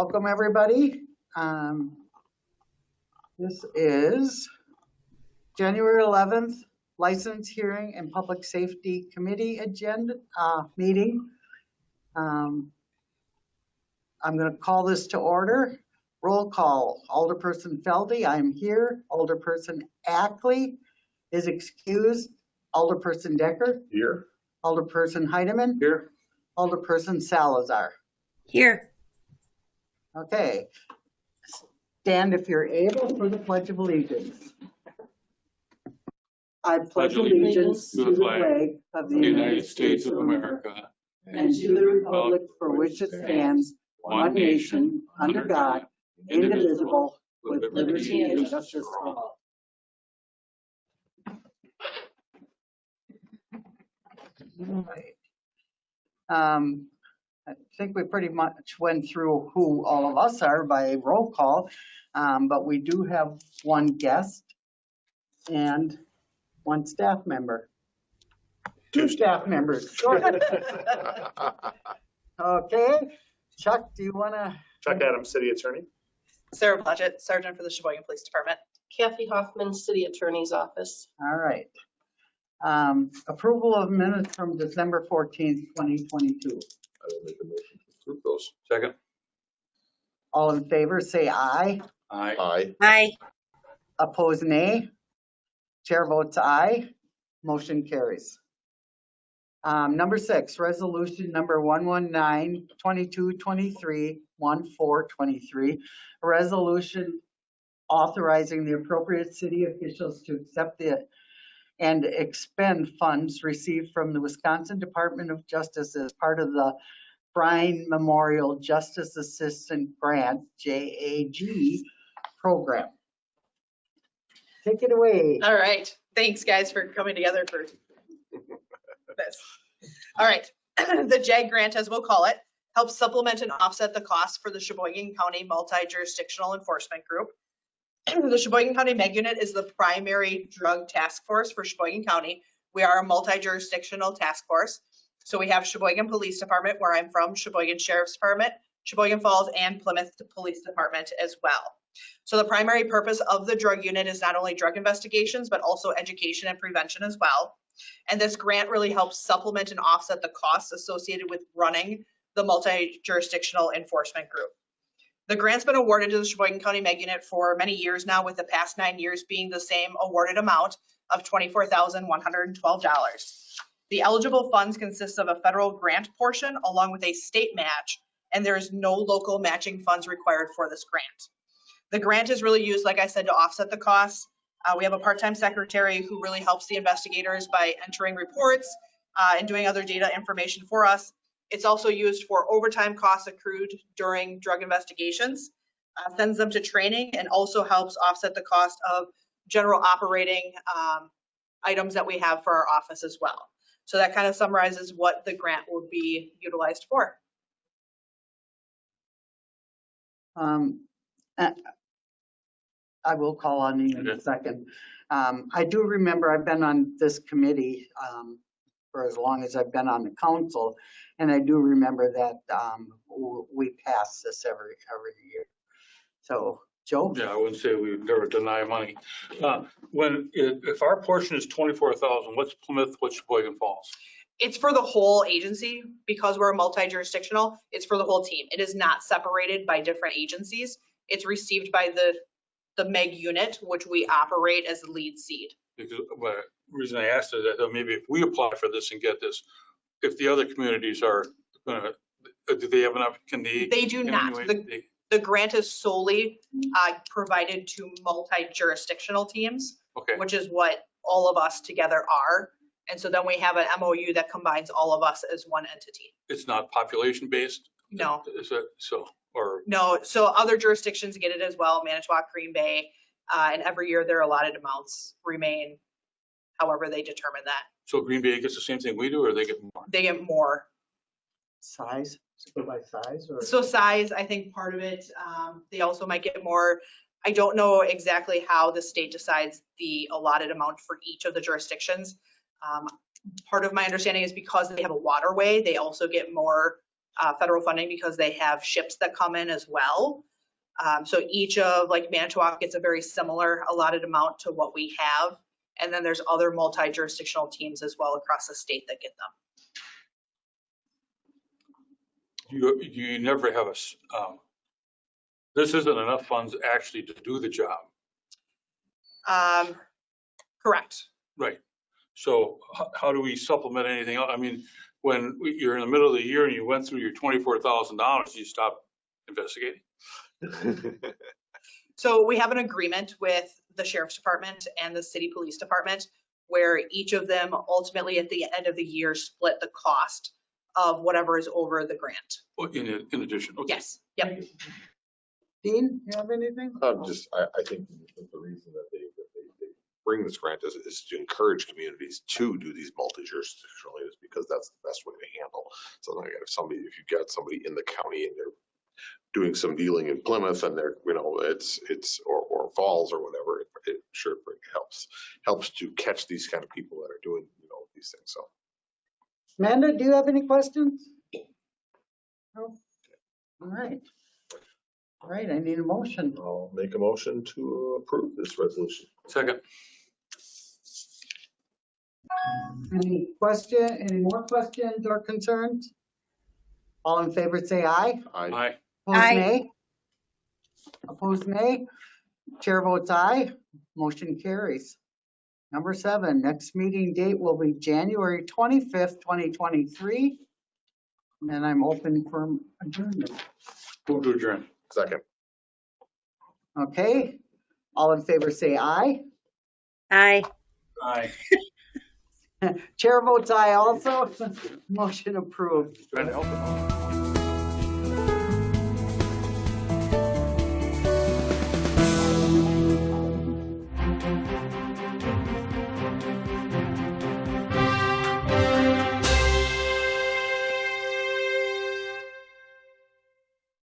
welcome everybody. Um, This is January 11th License Hearing and Public Safety Committee Agenda, uh, meeting. Um, I'm going to call this to order. Roll call. Alderperson Felde, I'm here. Alderperson Ackley is excused. Alderperson Dekker, Here. Alderperson Heidemann, Here. Alderperson Salazar. Here. Okay. Stand if you're able for the Pledge of Allegiance. I pledge allegiance to the flag of the United States of America, and to the republic for which it stands, one nation, under God, indivisible, with liberty and justice for all. All right. Um, I think we pretty much went through who all of us are by roll call, um, but we do have one guest and one staff member. Two staff members. Okay, Chuck, do you want to? Chuck Adams, City Attorney. Sarah Blodgett, Sergeant for the Sheboygan Police Department. Kathy Hoffman, City Attorney's Office. All right. Um, Approval of minutes from December 14th, 2022. I will make a motion to approve those. Second. All in favor, say aye. Aye. Aye. Aye. Opposed, nay. Chair votes aye. Motion carries. Um, Number six, resolution number 119, 2223, 1423. A resolution authorizing the appropriate city officials to accept the and expend funds received from the Wisconsin Department of Justice as part of the Byrne Memorial Justice Assistant Grant, JAG, program. Take it away. All right, thanks guys for coming together for this. All right, the JAG grant, as we'll call it, helps supplement and offset the costs for the Sheboygan County Multi-Jurisdictional Enforcement Group. The Sheboygan County Meg Unit is the primary drug task force for Sheboygan County. We are a multi-jurisdictional task force. So we have Sheboygan Police Department, where I'm from, Sheboygan Sheriff's Department, Sheboygan Falls, and Plymouth Police Department as well. So the primary purpose of the drug unit is not only drug investigations, but also education and prevention as well. And this grant really helps supplement and offset the costs associated with running the multi-jurisdictional enforcement group. The grant's been awarded to the Sheboygan County Meg Unit for many years now, with the past nine years being the same awarded amount of $24,112. The eligible funds consist of a federal grant portion along with a state match, and there is no local matching funds required for this grant. The grant is really used, like I said, to offset the costs. Uh, we have a part-time secretary who really helps the investigators by entering reports uh, and doing other data information for us. It's also used for overtime costs accrued during drug investigations, uh, sends them to training, and also helps offset the cost of general operating um, items that we have for our office as well. So that kind of summarizes what the grant will be utilized for. Um, I will call on you in a second. Um, I do remember I've been on this committee um, for as long as I've been on the council, and I do remember that um, w- we pass this every, every year. So, Joe? Yeah, I wouldn't say we would never deny money. Uh, When, if, if our portion is twenty-four thousand, what's Plymouth, what's Sheboygan Falls? It's for the whole agency because we're multi-jurisdictional. It's for the whole team. It is not separated by different agencies. It's received by the, the MEG unit, which we operate as the lead seed. Because, well, the reason I asked is that maybe if we apply for this and get this, if the other communities are gonna, uh, do they have enough, can they? They do not. The, they- the grant is solely uh, provided to multi-jurisdictional teams, Okay, which is what all of us together are. And so then we have an MOU that combines all of us as one entity. it's not population-based? No. Is it, so, or, No, so other jurisdictions get it as well, Manitowoc, Green Bay, uh, and every year their allotted amounts remain however they determine that. so Green Bay gets the same thing we do, or they get more? They get more. Size? Does by size or? So size, I think part of it, um, they also might get more. I don't know exactly how the state decides the allotted amount for each of the jurisdictions. Um, part of my understanding is because they have a waterway, they also get more uh, federal funding because they have ships that come in as well. Um, so each of like Manitowoc gets a very similar allotted amount to what we have. And then there's other multi-jurisdictional teams as well across the state that get them. You, you never have a, um, this isn't enough funds actually to do the job. Um, correct. Right. So how, do we supplement anything else? I mean, when you're in the middle of the year and you went through your twenty-four thousand dollars, you stop investigating? So we have an agreement with the sheriff's department and the city police department where each of them ultimately at the end of the year split the cost of whatever is over the grant. Well, In, in addition, okay. Yes, yep. Dean, you have anything? Um, just, I, I think the reason that they, that they, they bring this grant is, is to encourage communities to do these multi-jurisdictional is because that's the best way to handle. So like if somebody, if you've got somebody in the county and they're doing some dealing in Plymouth and they're, you know, it's, it's, or, or Falls or whatever, it, it sure helps, helps to catch these kind of people that are doing, you know, these things. So Amanda, do you have any questions? No? All right. All right, I need a motion. I'll make a motion to approve this resolution. Second, Any question, any more questions or concerns? All in favor, say aye. I, aye. Opposed, Aye. nay? Opposed, nay? Chair votes aye. Motion carries. Number seven, next meeting date will be January 25th, 2023. And I'm open for adjournment. Move to adjourn. second. Okay? All in favor, say aye. Aye. Aye. Chair votes aye also. Motion approved. Trying to help it.